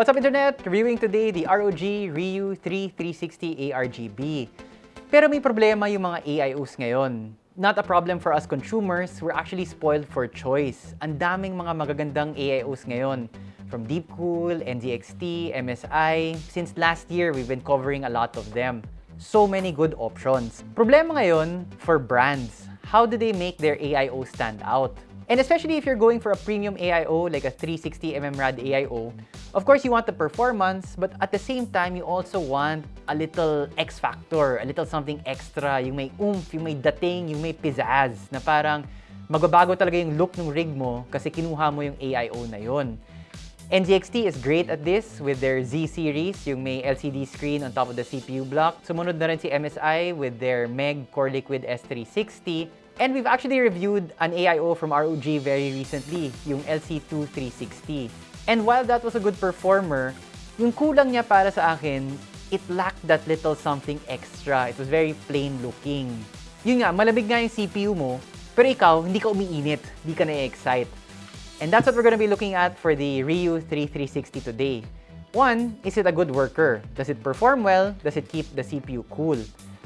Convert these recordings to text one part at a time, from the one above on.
What's up Internet? Reviewing today the ROG Ryu 3360 ARGB. Pero may problema yung mga AIOs ngayon. Not a problem for us consumers, we're actually spoiled for choice. Ang daming mga magagandang AIOs ngayon. From Deepcool, NZXT, MSI. Since last year, we've been covering a lot of them. So many good options. Problema ngayon for brands. How do they make their AIO stand out? And especially if you're going for a premium AIO like a 360mm RAD AIO, of course you want the performance, but at the same time, you also want a little X factor, a little something extra, yung may oomph, yung may dating, yung may pizzazz, na parang magbabago talaga yung look ng rig mo kasi kinuha mo yung AIO na yon. NZXT is great at this with their Z series, yung may LCD screen on top of the CPU block. Sumunod na rin si MSI with their MEG Core Liquid S360 And we've actually reviewed an AIO from ROG very recently, yung LC2 360. And while that was a good performer, yung kulang niya para sa akin, it lacked that little something extra. It was very plain looking. Yun nga, malamig nga yung CPU mo, pero ikaw, hindi ka umiinit, hindi ka na-excite. And that's what we're gonna be looking at for the Ryu 3360 today. One, is it a good worker? Does it perform well? Does it keep the CPU cool?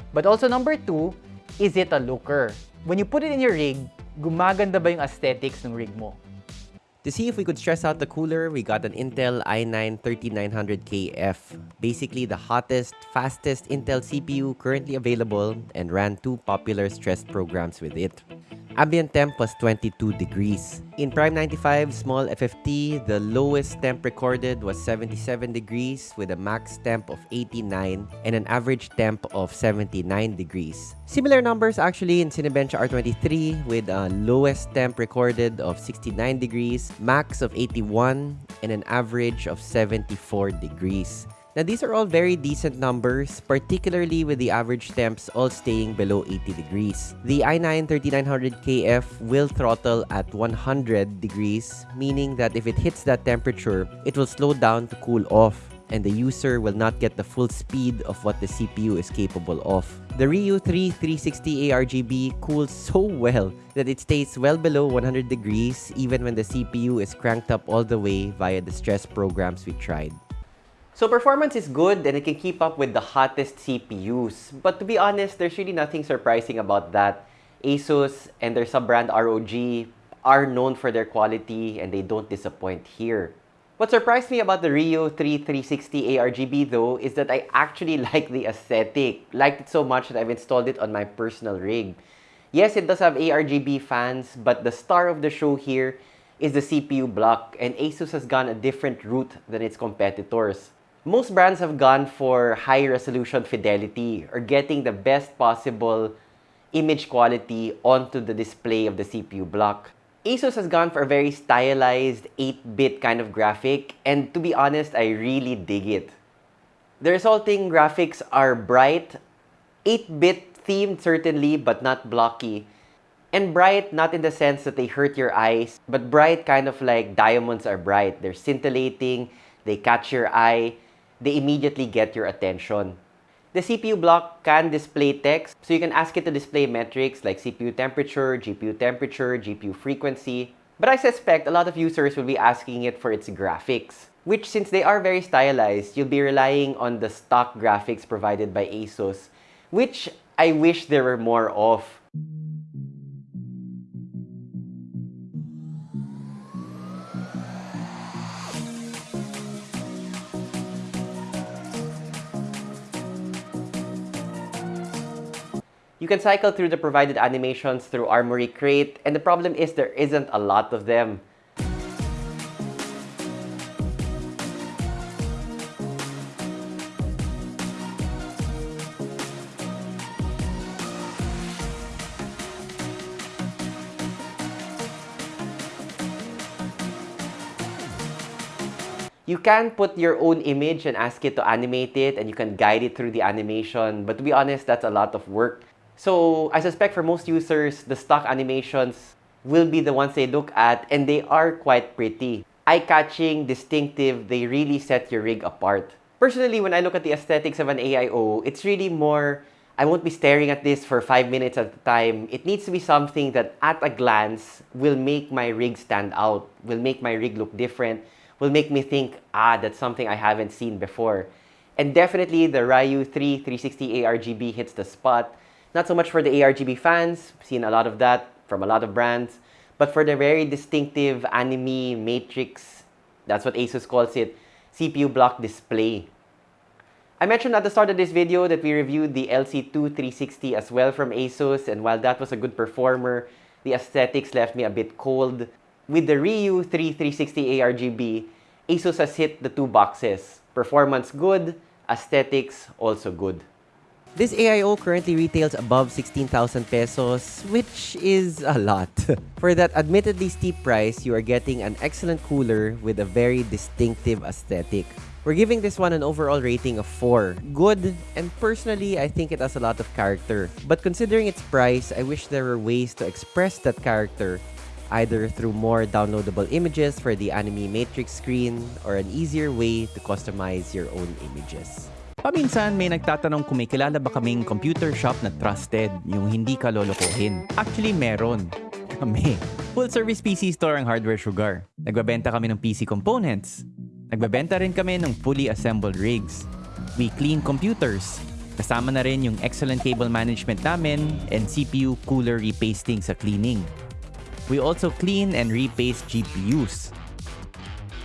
But also number two, is it a looker? when you put it in your rig, gumaganda ba yung aesthetics ng rig mo? To see if we could stress out the cooler, we got an Intel i9-13900KF. Basically the hottest, fastest Intel CPU currently available and ran two popular stress programs with it. Ambient temp was 22 degrees. In Prime 95 small FFT, the lowest temp recorded was 77 degrees with a max temp of 89 and an average temp of 79 degrees. Similar numbers actually in Cinebench R23 with a lowest temp recorded of 69 degrees, max of 81, and an average of 74 degrees. Now, these are all very decent numbers, particularly with the average temps all staying below 80 degrees. The i9-13900KF will throttle at 100 degrees, meaning that if it hits that temperature, it will slow down to cool off and the user will not get the full speed of what the CPU is capable of. The Ryujin 3 360 ARGB cools so well that it stays well below 100 degrees even when the CPU is cranked up all the way via the stress programs we tried. So performance is good and it can keep up with the hottest CPUs. But to be honest, there's really nothing surprising about that. ASUS and their sub-brand ROG are known for their quality and they don't disappoint here. What surprised me about the Ryujin 3 360 ARGB though is that I actually like the aesthetic. Liked it so much that I've installed it on my personal rig. Yes, it does have ARGB fans, but the star of the show here is the CPU block and ASUS has gone a different route than its competitors. Most brands have gone for high resolution fidelity or getting the best possible image quality onto the display of the CPU block. ASUS has gone for a very stylized 8-bit kind of graphic and to be honest, I really dig it. The resulting graphics are bright, 8-bit themed certainly, but not blocky. And bright, not in the sense that they hurt your eyes, but bright kind of like diamonds are bright. They're scintillating, they catch your eye, they immediately get your attention. The CPU block can display text, so you can ask it to display metrics like CPU temperature, GPU temperature, GPU frequency. But I suspect a lot of users will be asking it for its graphics, which since they are very stylized, you'll be relying on the stock graphics provided by ASUS, which I wish there were more of. You can cycle through the provided animations through Armoury Crate, and the problem is there isn't a lot of them. You can put your own image and ask it to animate it and you can guide it through the animation. But to be honest, that's a lot of work. So I suspect for most users, the stock animations will be the ones they look at and they are quite pretty. Eye-catching, distinctive, they really set your rig apart. Personally, when I look at the aesthetics of an AIO, it's really more, I won't be staring at this for five minutes at a time. It needs to be something that at a glance will make my rig stand out, will make my rig look different, will make me think, ah, that's something I haven't seen before. And definitely the Ryujin 3 360 ARGB hits the spot. Not so much for the ARGB fans, seen a lot of that from a lot of brands, but for the very distinctive anime matrix, that's what Asus calls it, CPU block display. I mentioned at the start of this video that we reviewed the LC2360 as well from Asus, and while that was a good performer, the aesthetics left me a bit cold. With the Ryujin 3360 ARGB, Asus has hit the two boxes. Performance good, aesthetics also good. This AIO currently retails above 16,000 pesos, which is a lot. For that admittedly steep price, you are getting an excellent cooler with a very distinctive aesthetic. We're giving this one an overall rating of 4. Good, and personally, I think it has a lot of character. But considering its price, I wish there were ways to express that character either through more downloadable images for the anime matrix screen or an easier way to customize your own images. Paminsan may nagtatanong kung may kilala ba kaming computer shop na trusted, yung hindi ka lolokohin. Actually, meron. Kami. Full service PC store ang Hardware Sugar. Nagbabenta kami ng PC components. Nagbabenta rin kami ng fully assembled rigs. We clean computers. Kasama na rin yung excellent cable management namin and CPU cooler repasting sa cleaning. We also clean and repaste GPUs.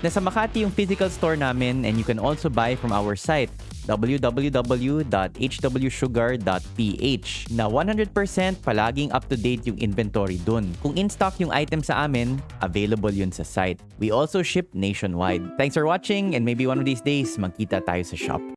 Nasa Makati yung physical store namin and you can also buy from our site www.hwsugar.ph na 100% palaging up-to-date yung inventory dun. Kung in-stock yung item sa amin, available yun sa site. We also ship nationwide. Thanks for watching and maybe one of these days, magkita tayo sa shop.